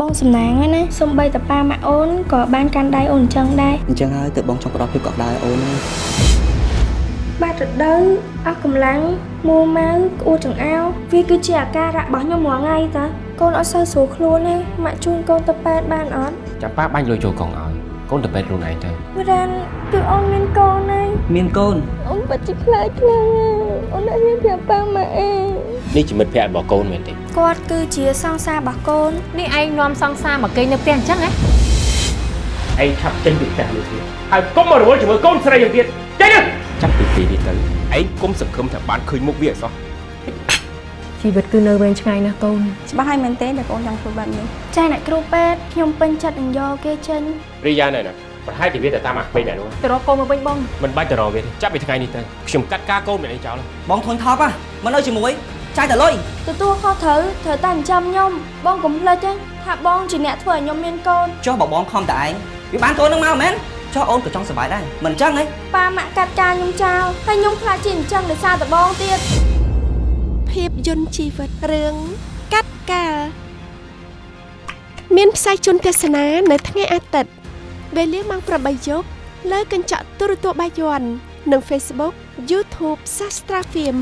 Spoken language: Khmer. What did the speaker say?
បងសំណាងហើយណាសំបីតប៉ាម៉ាក់អូនក៏បានកាន់ដៃអូនអញ្ចឹងដែរអញ្ចឹងហើយទើបបងចង់ផ្ដល់ភាពកក់ក្ដៅឲ្យអូនណាបាត់រដូវអស់កម្លាំងមួម៉ៅក្អួតចង្អោរវាគឺជាអាការៈរបស់ខ្ញុំរាល់ថ្ងៃតើកូនអត់សូវស្រួលខ្លួនទេម៉ាក់ជូនកូនទៅពេទ្យបានអត់ចាំប៉ាបាញ់លុយចូលកងឲ្យកូនទៅពេទ្យខ្លួនឯងទៅវរ៉ានគឺអូនមានកូនហើយមានកូនអូនបាត់ជាខ្លាចខ្លាំងអូន នេះជាមិត្តភក្តិរបស់កូនមែនទេគាត់គឺជាសង្សាររបស់កូននេះឯងនាំសង្សារមកគេងនៅផ្ទះអញ្ចឹងហ៎ឯងឆាប់ចេញពីផ្ទះនេះទៀតហើយកុំមករវល់ជាមួយកូនស្រីយ៉ាងទៀតចេញទៅចាប់ពីពេលនេះទៅឯងគុំសង្ឃឹមថាបានឃើញមុខវាអសោះជីវិតគឺនៅវែងឆ្ងាយណាស់កូនច្បាស់ហើយមែនទេដែលកូនចង់ធ្វើបែបនេះចាអ្នកគ្រូពេទ្យខ្ញុំពេញចិត្តនឹងយកគេចេញរីយ៉ាណែណាប្រហែលជាវាទៅតាមអាក្មេងណែនោះទៅរកកូនមកវិញបងមិនបាច់ទៅរកវាទេចាប់ពីថ្ងៃនេះទៅខ្ញុំកាត់ការកូនមែនឯងចោលហើយបងធុញថប់ហ่ะមិននៅជាមួយ ចាយតែលុយទទួលខុសត្រូវត្រូវតែចិញ្ចឹមខ្ញុំបងកុំភ្លេចទេថាបងជាអ្នកធ្វើឲ្យខ្ញុំមានកូនចុះបើបងខំតែឯងវាបានកូននឹងមកមែនចុះអូនក៏ចង់សុបាយដែរមិនអញ្ចឹងហីប៉ាម៉ាក់កាត់ការខ្ញុំចោលហើយខ្ញុំខ្លាចជាអញ្ចឹងដោយសារតែបងទៀតភាពយន្តជីវិតរឿងកាត់កាលមានផ្សាយជូនទស្សនានៅថ្ងៃអាទិត្យវេលាម៉ោង8យប់លើកញ្ចក់ទូរទស្សន៍បាយ័ននិង Facebook YouTube Sastra Film